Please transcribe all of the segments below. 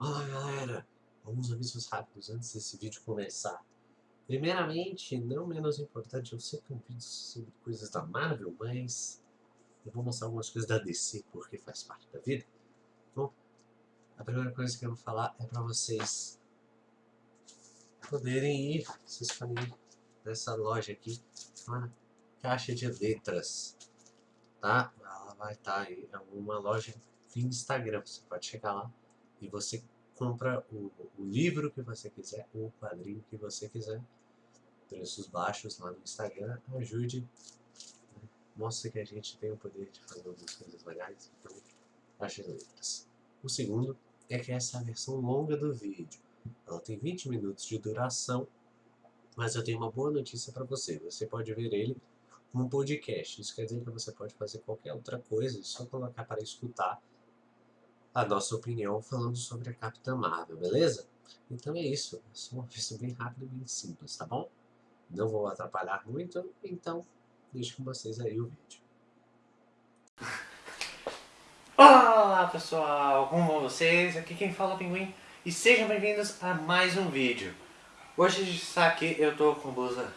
Olá galera, alguns avisos rápidos antes desse vídeo começar. Primeiramente, não menos importante, eu sei que um vídeo sobre coisas da Marvel, mas eu vou mostrar algumas coisas da DC, porque faz parte da vida. Bom, a primeira coisa que eu vou falar é pra vocês poderem ir, vocês podem ir nessa loja aqui, uma caixa de letras, tá? Ela vai estar tá aí, é uma loja via Instagram, você pode chegar lá e você compra o, o, livro que você quiser, ou o quadrinho que você quiser, preços baixos lá no Instagram, ajude, né? mostre que a gente tem o poder de fazer algumas coisas legais, então as letras. O segundo é que essa é a versão longa do vídeo, ela tem 20 minutos de duração, mas eu tenho uma boa notícia para você, você pode ver ele como um podcast, isso quer dizer que você pode fazer qualquer outra coisa, só colocar para escutar a nossa opinião falando sobre a Capitã Marvel, beleza? Então é isso, só uma versão bem rápida e bem simples, tá bom? Não vou atrapalhar muito, então deixo com vocês aí o vídeo. Olá pessoal, como vão vocês? Aqui quem fala é o Pinguim e sejam bem-vindos a mais um vídeo. Hoje a gente está aqui, eu tô com blusa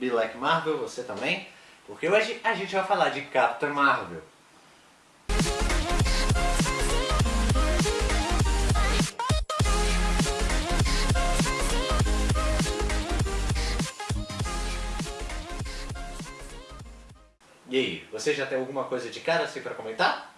Like Marvel, você também, porque hoje a gente vai falar de Capitã Marvel. E aí, você já tem alguma coisa de cara assim pra comentar?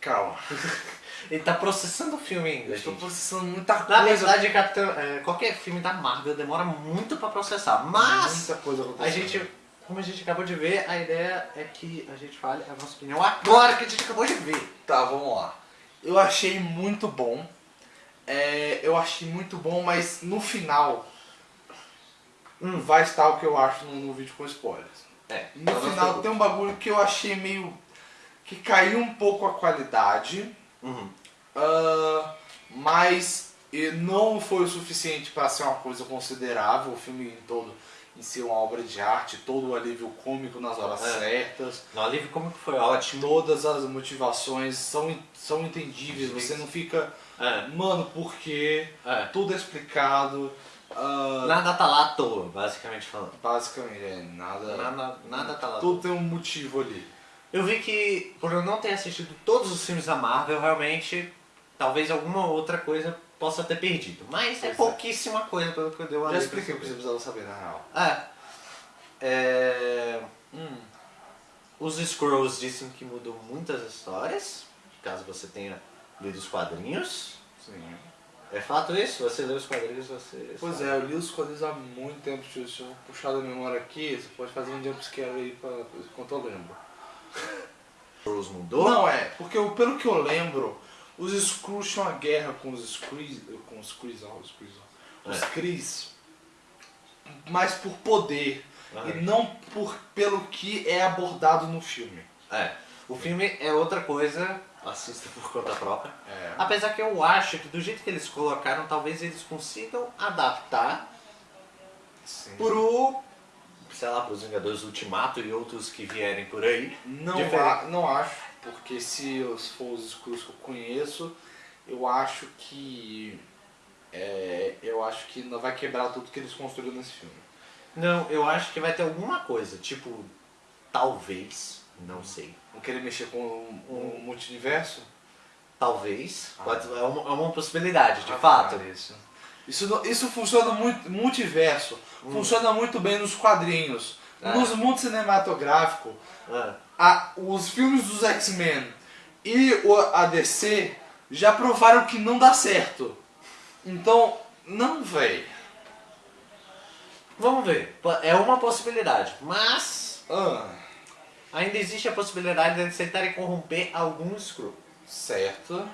Calma. Ele tá processando o filme ainda, Estou gente. processando muita coisa. Na verdade, Capitão, é, qualquer filme da Marvel demora muito pra processar, mas Muita coisa a gente, como a gente acabou de ver, a ideia é que a gente fale a nossa opinião agora que a gente acabou de ver. Tá, vamos lá. Eu achei muito bom. É, eu achei muito bom, mas no final Hum. vai estar o que eu acho no, no vídeo com spoilers. É, No final tem um bagulho que eu achei meio... que caiu um pouco a qualidade. Uhum. ah, mas e não foi o suficiente para ser uma coisa considerável. O filme todo em si é uma obra de arte, todo o alívio cômico nas horas É. certas. No alívio que foi ótimo. Todas as motivações são, são entendíveis, você não fica, É, mano, por quê? é. Tudo é explicado. Ah, Nada tá lá à toa, basicamente falando. basicamente, é nada. Nada, nada tá lá à toa. Tudo tem um motivo ali. Eu vi que, por eu não ter assistido todos os filmes da Marvel, realmente, talvez alguma outra coisa possa ter perdido. Mas é Pois é. pouquíssima coisa pelo que eu dei uma Já expliquei o que você precisava saber, na real. É. É, Hum, Os Scrolls dizem que mudou muitas histórias, caso você tenha lido os quadrinhos. sim. É fato isso? Você leu os quadrinhos, você... Pois sabe. é, eu li os quadrinhos há muito tempo. Se eu- se eu puxar da memória aqui, você pode fazer um jumpscare aí pra, enquanto eu lembro. Scrolls mudou? Não é, porque eu- pelo que eu lembro, os Skrulls tinham uma guerra com os Skrees, com os ó, os ó, os É. Skrees, mas por poder e não por pelo que é abordado no filme. É. O filme é outra coisa, assista por conta própria. É. Apesar que eu acho que do jeito que eles colocaram, talvez eles consigam adaptar Sim. pro, sei lá, pros Vingadores Ultimato e outros que vierem por aí. Não, a- não acho, porque se os for os Skrulls que eu conheço, eu acho que é, eu acho que não vai quebrar tudo que eles construíram nesse filme. Não, eu acho que vai ter alguma coisa, tipo, talvez, não sei, Vão querer mexer com o, o multiverso? talvez, Ah. pode, é, uma, é uma possibilidade, de Ah, fato. cara, Isso, isso, não- isso funciona muito, multiverso, Hum. funciona muito bem nos quadrinhos. É. Nos mundos cinematográficos, Ah, a- os filmes dos X-Men e o, a DC já provaram que não dá certo. Então, não, véi. vamos ver, é uma possibilidade, mas Ah, ainda existe a possibilidade de eles tentarem corromper algum Skrull. certo,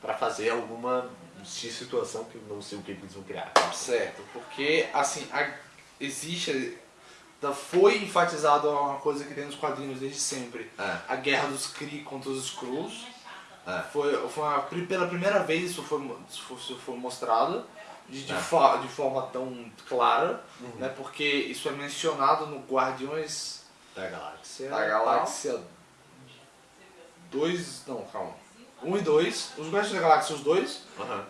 Pra fazer alguma situação que eu não sei o que eles vão criar. certo. Porque, assim, a- existe... Foi enfatizado uma coisa que tem nos quadrinhos desde sempre. É. A guerra dos Kree contra os Skrulls. É. Foi, foi uma- pela primeira vez isso foi, mo- isso foi, isso foi mostrado de, de, É. fa- de forma tão clara, Uhum. né? Porque isso é mencionado no Guardiões Da galáxia. da Galáxia 2. Não, calma. 1 e 2, os Guardiões da Galáxia, os dois,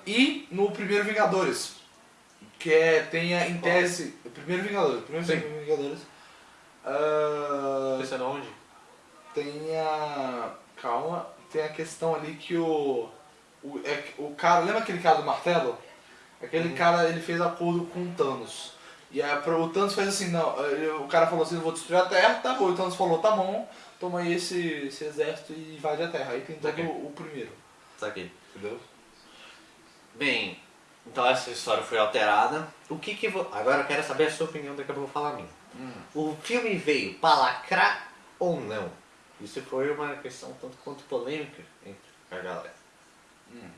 e no primeiro Vingadores, que é, tem a, em tese, primeiro Vingadores, primeiro Sim. Vingadores, ah, Pensando onde? tem a, calma, tem a questão ali que o, o, é, o cara, lembra aquele cara do martelo? Aquele Uhum. cara, ele fez acordo com o Thanos. E aí, o Thanos fez assim, não, o cara falou assim, eu vou destruir a Terra, tá bom. O Thanos falou, tá bom, toma aí esse, esse exército e invade a Terra. Aí tem todo o, o primeiro, Saquei. entendeu? Bem, então essa história foi alterada. O que que vo... Agora eu quero saber a sua opinião, daqui a pouco eu vou falar a minha. Hum. O filme veio pra lacrar ou não? Isso foi uma questão tanto quanto polêmica entre a galera. Hum.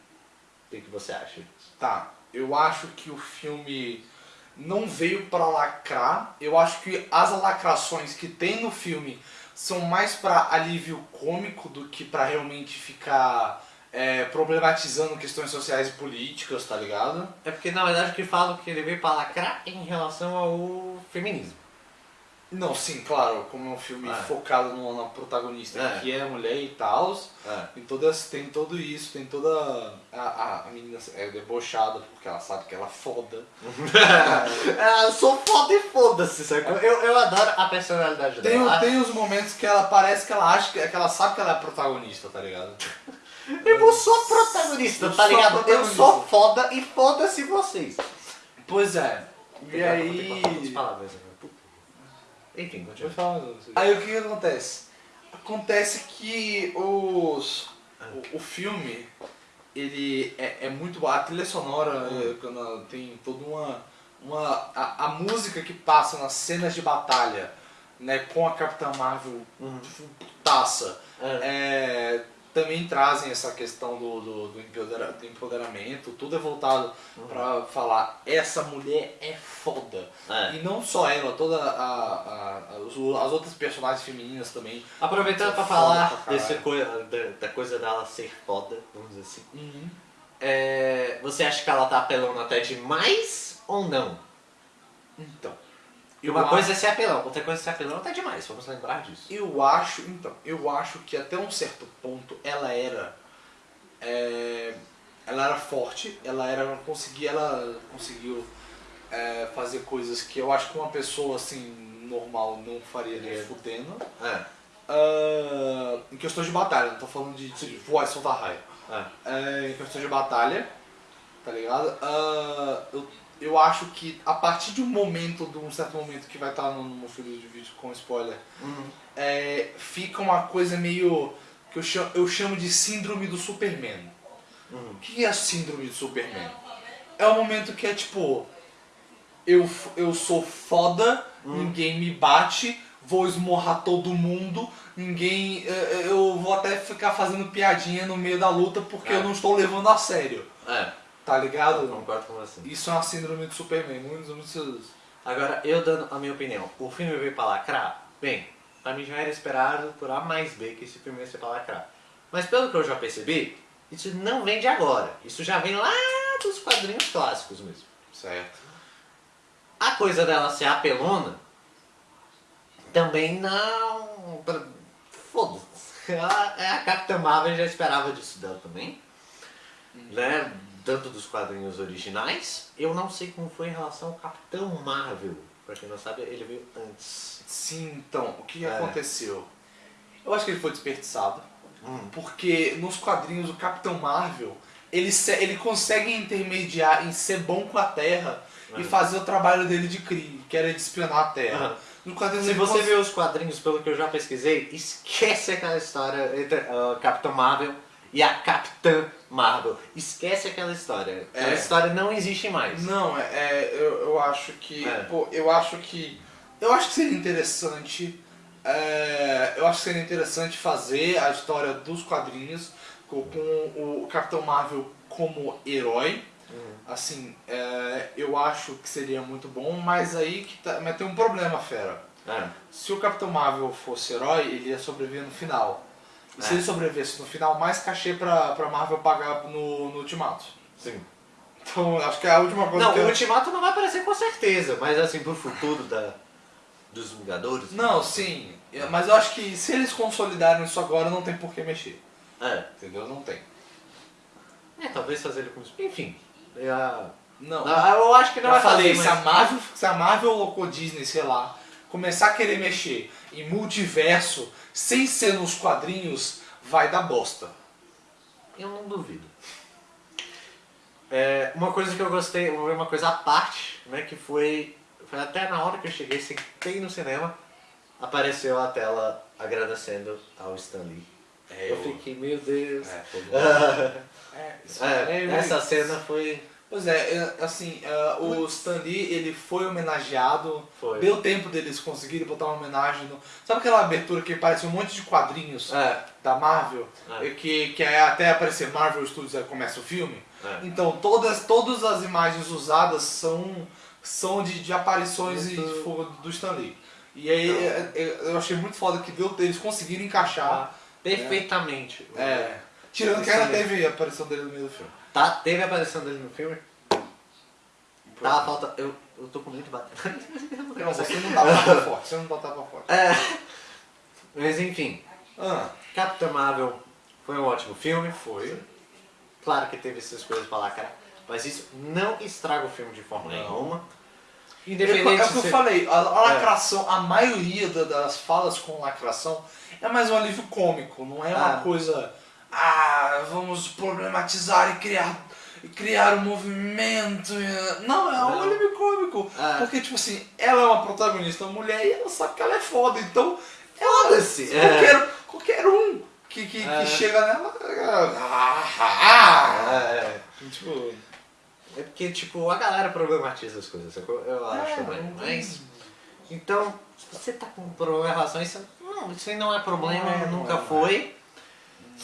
O que, que você acha? Tá, eu acho que o filme não veio pra lacrar. Eu acho que as lacrações que tem no filme são mais pra alívio cômico do que pra realmente ficar é, problematizando questões sociais e políticas, tá ligado? É porque na verdade o que falam que ele veio pra lacrar em relação ao feminismo. Não, sim, claro, como é um filme É. focado no, na protagonista É. que é mulher e tal, É. tem, todas, tem todo isso, tem toda. A, a, a menina é debochada porque ela sabe que ela é foda. É, eu sou foda e foda-se, sabe? Eu, eu adoro a personalidade Tem, dela. tem os momentos que ela parece que ela acha que, que ela sabe que ela é protagonista, tá ligado? Eu sou protagonista, Eu tá ligado? Eu protagonista. sou foda e foda-se vocês. Pois é. E Vou ter aí. que cortar as palavras agora. Puta. Enfim, continua. Falar. Aí o que, que acontece? Acontece que os. O, o filme, ele é, é muito. A trilha sonora é, quando ela tem toda uma. uma a, a música que passa nas cenas de batalha, né, com a Capitã Marvel Uhum. taça. É. Também trazem essa questão do, do, do empodera- do empoderamento, tudo é voltado Uhum. pra falar essa mulher é foda. É. E não só ela, toda a, a- as outras personagens femininas também. Aproveitando Foda falar pra desse coi- da, da coisa dela ser foda, vamos dizer assim. Uhum. É, você acha que ela tá apelando até demais ou não? Então. E uma eu coisa é ser apelão, outra coisa é ser apelão até demais, vamos lembrar disso. Eu acho, então, eu acho que até um certo ponto ela era. é, ela era forte, ela era. ela conseguia, ela conseguiu é, fazer coisas que eu acho que uma pessoa assim, normal, não faria nem É. fudendo. É, Ah, em questões de batalha, não tô falando de, de voar e soltar raio. é. É, em questões de batalha, tá ligado? Ah, eu, eu acho que a partir de um momento, de um certo momento que vai estar no, no meu filho de vídeo com spoiler, Uhum. é, fica uma coisa meio. que eu chamo, eu chamo de síndrome do Superman. Uhum. O que é a síndrome do Superman? É o momento que é tipo. Eu, eu sou foda, ninguém me bate, vou esmorrar todo mundo, ninguém. eh, Eu vou até ficar fazendo piadinha no meio da luta porque É. eu não estou levando a sério. É, Tá eu ligado? concordo com você. Isso é uma síndrome do Superman. Muitos, muitos. Agora, eu dando a minha opinião, o filme veio pra lacrar? Bem, pra mim já era esperado por A mais B que esse filme ia ser pra lacrar. Mas pelo que eu já percebi, isso não vem de agora. Isso já vem lá dos quadrinhos clássicos mesmo. Certo. A coisa dela ser apelona, também não... Foda-se. É A Capitã Marvel já esperava disso dela também. Né? Tanto dos quadrinhos originais. Eu não sei como foi em relação ao Capitão Marvel. Pra quem não sabe, ele veio antes. Sim, então, o que É. aconteceu? Eu acho que ele foi desperdiçado. Hum. Porque nos quadrinhos o Capitão Marvel, ele, ele consegue intermediar em ser bom com a Terra e É. fazer o trabalho dele de CRI, que era de espionar a Terra. Se você cons- viu os quadrinhos, pelo que eu já pesquisei, esquece aquela história entre a Capitã Marvel e a Capitã Marvel. Esquece aquela história. Aquela É. história não existe mais. Não, é, é, eu, eu acho que. É. Pô, eu acho que. Eu acho que seria interessante. é, eu acho que seria interessante fazer a história dos quadrinhos com, com o Capitão Marvel como herói. Assim, é, eu acho que seria muito bom, mas aí que tá, mas tem um problema, fera. É. Se o Capitão Marvel fosse herói, ele ia sobreviver no final. E se É. ele sobrevivesse no final, mais cachê pra, pra Marvel pagar no, no Ultimato. Sim. Então, acho que é a última coisa Não, que o eu... Ultimato não vai aparecer com certeza, mas assim, pro futuro da, dos Vingadores. Não, sim. Mas eu acho que se eles consolidaram isso agora, não tem por que mexer. É. Entendeu? Não tem. talvez fazer ele com... Enfim, é, Não. Ah, eu acho que não Eu vai falei, fazer, se, a mas... Marvel, se a Marvel ou a Disney, sei lá, começar a querer mexer em multiverso sem ser nos quadrinhos, vai dar bosta. Eu não duvido. É, uma coisa que eu gostei, uma coisa à parte, né, que foi, foi até na hora que eu cheguei, sentei no cinema, apareceu a tela agradecendo ao Stan Lee. É, eu fiquei, meu Deus. É, foi bom. É, isso É, é- essa cena foi... Pois é, assim, é, o Stan Lee, ele foi homenageado, Foi. deu tempo deles conseguirem botar uma homenagem no... Sabe aquela abertura que parece um monte de quadrinhos É, da Marvel? É. Que, que é até aparecer Marvel Studios, aí começa o filme? é. Então, todas, todas as imagens usadas são, são de, de aparições e, Muito- tipo, do Stan Lee. E aí, é, é, eu achei muito foda que deu, eles conseguiram encaixar. Perfeitamente. É, tirando que ainda teve a aparição dele no meio do filme. Tá, teve a aparição dele no filme. Tá, falta... Eu, eu tô com muito batendo. Não, você não dá tapa forte, você não dá tapa forte. É. Mas enfim, Ah, Capitã Marvel foi um ótimo filme. Foi. Claro que teve essas coisas pra lacrar, mas isso não estraga o filme de forma Não. nenhuma. é Independente o que eu se... falei, a, a lacração, a maioria da- das falas com lacração é mais um alívio cômico, não é uma Ah. coisa, ah, vamos problematizar e criar, e criar um movimento. Não, é um alívio cômico. Ah. Porque, tipo assim, ela é uma protagonista mulher e ela sabe que ela é foda, então. Foda-se, é. Qualquer, qualquer um que, que, É. que chega nela. Ah, ah, ah. É, Tipo. é porque, tipo, a galera problematiza as coisas, eu acho é, não- Mas, então, se você tá com problema em relação a isso, não, isso aí não é problema, Não, nunca é. foi.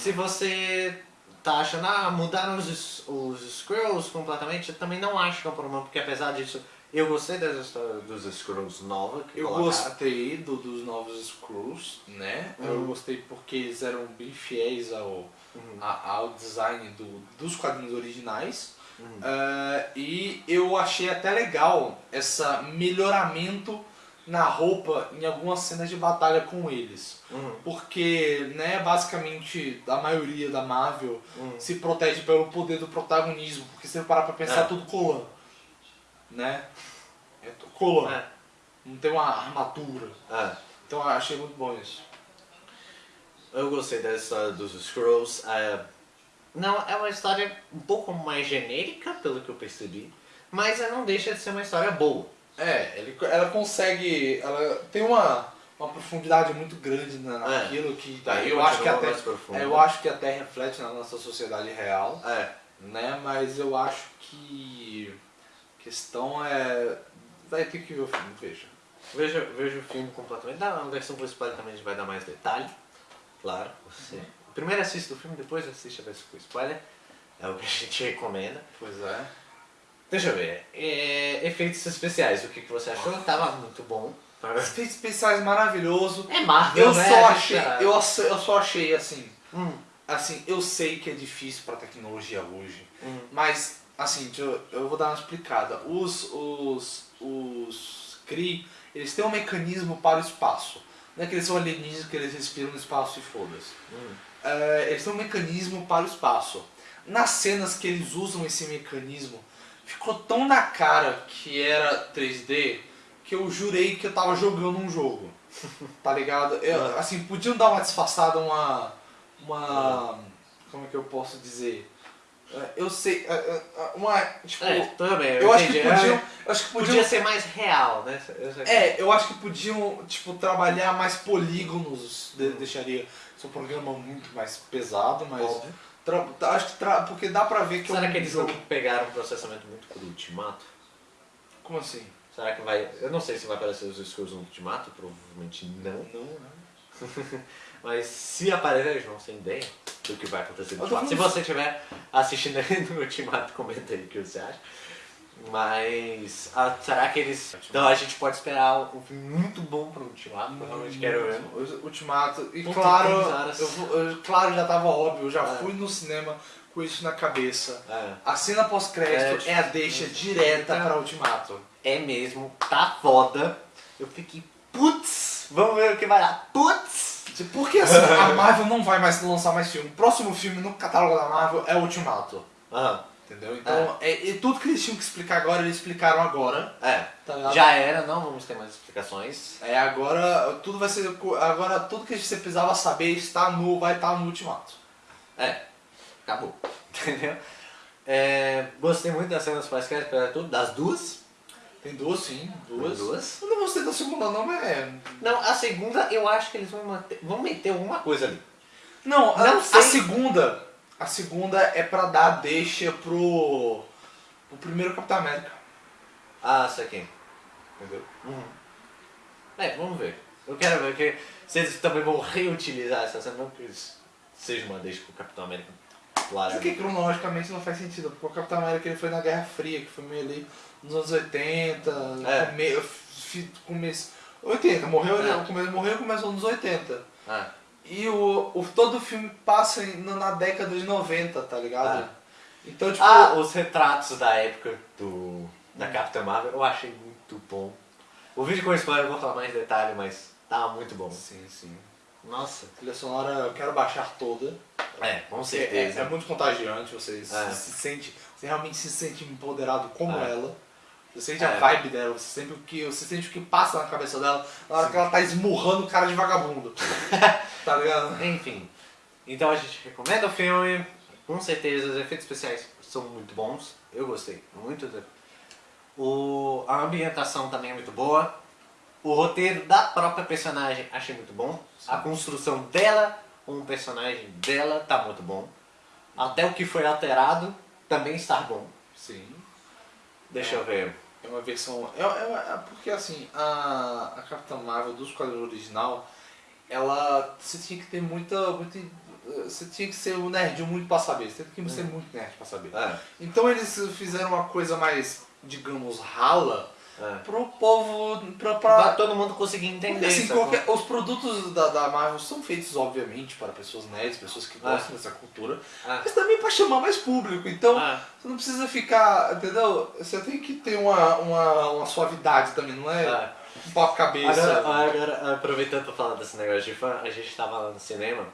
Se você tá achando, ah, mudaram os, os Skrulls completamente, eu também não acho que é um problema, porque apesar disso, eu gostei das histórias dos Skrulls nova que Eu colocaram. gostei do- dos novos Screws, né? Eu Uhum. gostei porque eles eram bem fiéis ao, Uhum. a- ao design do- dos quadrinhos originais. Uhum. Ah, e eu achei até legal esse melhoramento na roupa em algumas cenas de batalha com eles. Uhum. Porque, né, basicamente, a maioria da Marvel Uhum. se protege pelo poder do protagonismo. Porque se você parar pra pensar, É. tudo colã. Né? É tudo colã. É, Não tem uma armadura. é. Então eu achei muito bom isso. Eu gostei da história dos Skrulls. é, não, é uma história um pouco mais genérica, pelo que eu percebi, mas ela não deixa de ser uma história boa. É, ele, ela consegue. Ela tem uma, uma profundidade muito grande na, É. naquilo que. Daí eu, acho que até, é, eu acho que até reflete na nossa sociedade real, É, né? Mas eu acho que. A questão é. Vai ter que ver o filme, veja. veja, veja o filme completamente. Na versão com spoiler também a gente vai dar mais detalhe. Claro, você. Primeiro assiste o filme, depois assiste a versão com spoiler. É o que a gente recomenda. Pois é. Deixa eu ver. é, efeitos especiais, o que, que você achou? Tava muito bom. Efeitos especiais maravilhoso. É Marvel, Eu né? só achei. já- Eu, só- eu só achei assim. Hum, Assim, eu sei que é difícil pra tecnologia hoje. hum. Mas, assim, eu, eu vou dar uma explicada. Os, os, os Kree, eles têm um mecanismo para o espaço. Não é que eles são alienígenas que eles respiram no espaço e foda-se. Hum. É, eles têm um mecanismo para o espaço. Nas cenas que eles usam esse mecanismo, ficou tão na cara que era 3D que eu jurei que eu tava jogando um jogo. Tá ligado? Eu, assim, podiam dar uma disfarçada, uma. Uma. Como é que eu posso dizer? É, Eu sei. é, é, Uma. Tipo. É, bem, eu, Eu acho que podiam. Eu acho que podiam. Podia ser mais real, né? É, eu acho que podiam, tipo, trabalhar mais polígonos, de- deixaria. Isso é um programa muito mais pesado, mas. Óbvio. Tá, acho que tra- porque dá pra ver que é Será um que eles jogo. não pegaram um processamento muito pro Ultimato? Como assim? Será que vai. Eu não sei se vai aparecer os Skrulls no Ultimato, provavelmente não. Não, né? Mas se aparecer, eles vão sem ideia do que vai acontecer no Ultimato. Se você estiver assistindo aí no Ultimato, comenta aí o que você acha. Mas ah, será que eles. Então a gente pode esperar um filme muito bom pro Ultimato, eu realmente quero ver. Ultimato. E Puta, claro, eu, vou- eu- claro, já tava óbvio, eu já É. fui no cinema com isso na cabeça. É. A cena pós-crédito É, é, a deixa direta pra Ultimato. É mesmo, tá foda. Eu fiquei, putz, vamos ver o que vai dar. Putz! Porque assim, a Marvel não vai mais lançar mais filme. O próximo filme no catálogo da Marvel é Ultimato. Aham. Entendeu? Então, é, e tudo que eles tinham que explicar agora, eles explicaram agora. É. Tá? Já era, não vamos ter mais explicações. É, agora tudo vai ser. Agora tudo que você precisava saber está no, vai estar no ultimato. É. Acabou. Entendeu? É, gostei muito das cenas pós-crédito, tudo, das duas. Tem duas sim, duas. Duas. Eu não gostei da segunda não, mas é. Não, a segunda eu acho que eles vão, manter, vão meter alguma coisa ali. Não, a, Não sei. a segunda. A segunda é pra dar deixa pro. pro primeiro Capitão América. Ah, isso aqui. Entendeu? Uhum. É, vamos ver. Eu quero ver que eles também vão reutilizar essa cena, não que seja uma deixa com o Capitão América. Claro. Porque cronologicamente não faz sentido, porque o Capitão América ele foi na Guerra Fria, que foi meio ali nos anos 80, É. come, começo. 80, morreu, É. ele morreu começou nos 80. Ah, E o, o, todo o filme passa na década de 90, tá ligado? Ah. Então, tipo. Ah, os retratos da época do, da Capitã Marvel eu achei muito bom. O vídeo com spoiler eu vou falar mais detalhe, mas tá muito bom. Sim, sim. Nossa. A trilha sonora eu quero baixar toda. É, com É, é, certeza. é muito contagiante, você se- É. se sente. Você realmente se sente empoderado como É. ela. Você sente É. a vibe dela, você sente o que, você sente o que passa na cabeça dela na hora que ela tá esmurrando o cara de vagabundo. tá ligado? Enfim. Então a gente recomenda o filme. Com certeza os efeitos especiais são muito bons. Eu gostei muito. do- O, a ambientação também é muito boa. O roteiro da própria personagem achei muito bom. A construção dela, como personagem dela, tá muito bom. Até o que foi alterado também está bom. Sim. Deixa eu ver. É uma versão. É, é- é porque assim, a, a Capitã Marvel do quadrinhos original, ela. Você tinha que ter muita. muita você tinha que ser um nerd muito pra saber. Você tem que ser muito nerd pra saber. É, Então eles fizeram uma coisa mais, digamos, rala é. pro povo. pra. Pra pra todo mundo conseguir entender. assim, qualquer- os produtos da, da Marvel são feitos, obviamente, para pessoas nerds, pessoas que Ah. gostam dessa cultura, Ah. mas também para chamar mais público. Então, Ah. você não precisa ficar, entendeu? Você tem que ter uma, uma, uma suavidade também, não é Ah. um papo cabeça. Agora, agora, aproveitando pra falar desse negócio de fã, a gente tava lá no cinema,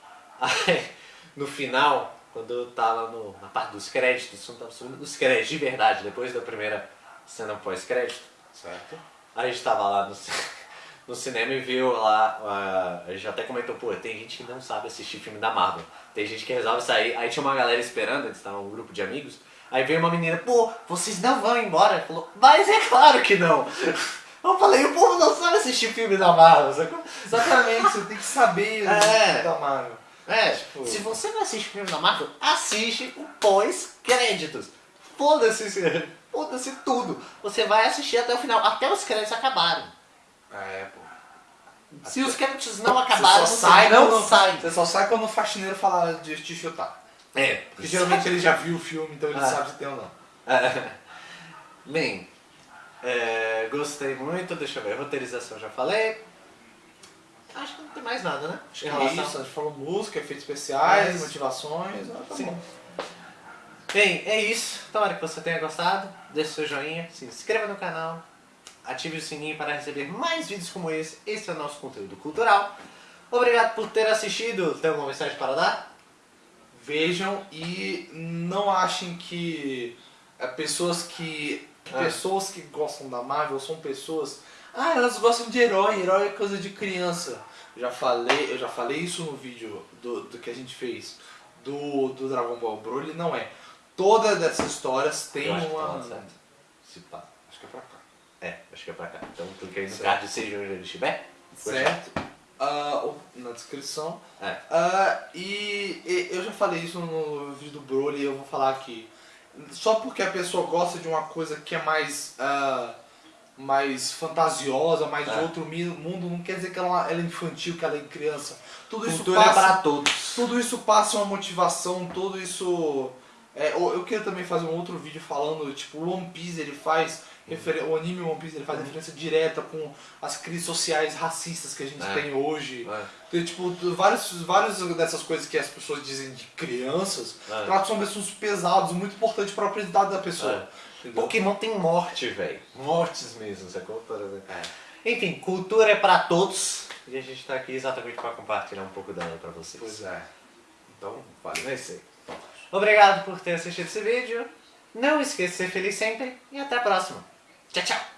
aí no final, quando eu tava no, na parte dos créditos, os créditos de verdade, depois da primeira cena pós-crédito, Certo. a gente tava lá no, no cinema e viu lá, a, a gente até comentou, pô, tem gente que não sabe assistir filme da Marvel, tem gente que resolve sair, aí tinha uma galera esperando, eles estavam um grupo de amigos, aí veio uma menina, pô, vocês não vão embora? Ele falou, mas é claro que não! Eu falei, o povo não sabe assistir filme da Marvel, sacou? Exatamente, você tem que saber É. da Marvel. É, Tipo- se você não assiste filme da Marvel, assiste o pós-créditos. Foda-se, foda-se tudo. Você vai assistir até o final, até os créditos acabarem. É, pô. Se os créditos não acabaram, você sai não quando, sai. Você só sai quando o faxineiro falar de te chutar. É, Porque geralmente ele já viu o filme, então ele Ah. sabe se tem ou não. É. Bem, é, gostei muito, deixa eu ver, roteirização já falei. Acho que não tem mais nada, né? Acho que é isso, a gente falou música, efeitos especiais, Mas- motivações, ah, tá Sim. bom. Bem, é isso. Tomara que você tenha gostado. Deixe seu joinha, se inscreva no canal, ative o sininho para receber mais vídeos como esse. Esse é o nosso conteúdo cultural. Obrigado por ter assistido. Tem alguma mensagem para dar? Vejam e não achem que é, pessoas que Ah. pessoas que gostam da Marvel são pessoas ah elas gostam de herói herói é coisa de criança eu já falei eu já falei isso no vídeo do, do que a gente fez do, do Dragon Ball Broly não é todas dessas histórias tem Eu acho que tá uma certo. Se pá. acho que é pra cá É, acho que é pra cá. Então clique aí no Certo. card seja onde ele estiver. certo ou na descrição É. Ah, e, e eu já falei isso no vídeo do Broly e eu vou falar aqui. Só porque a pessoa gosta de uma coisa que é mais ah, mais fantasiosa, mais de É. outro mundo, não quer dizer que ela, ela é infantil, que ela é criança. Tudo isso Cultura é passa, para todos. tudo isso passa uma motivação, tudo isso. É, eu queria também fazer um outro vídeo falando, tipo, o One Piece ele faz, referen- o anime One Piece ele faz referência direta com as crises sociais racistas que a gente É. tem hoje. É. Tem, tipo, vários, vários dessas coisas que as pessoas dizem de crianças, É. tratam são assuntos pesados, muito importantes para a aprendizado da pessoa. Entendeu? Pokémon tem morte, velho. Mortes mesmo, sacou? Por exemplo. É. Enfim, cultura é pra todos. E a gente tá aqui exatamente pra compartilhar um pouco dela pra vocês. Pois é. Então, Vale, é isso aí. Obrigado por ter assistido esse vídeo. Não esqueça de ser feliz sempre e até a próxima. Tchau, tchau!